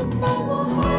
for my.